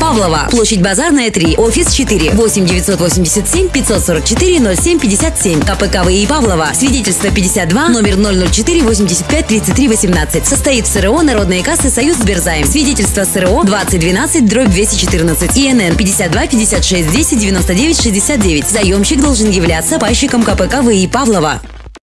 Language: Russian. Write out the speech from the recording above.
Павлова. Площадь Базарная, 3. Офис 4. 8 987 544 07 57. КПК ВИИ Павлова. Свидетельство 52, номер 004 85 33 18. Состоит в СРО Народные кассы Союз Сберзайм. Свидетельство СРО 2012 дробь 214. ИНН 52 56 10 99 69. Заемщик должен являться пайщиком КПК ВИИ Павлова.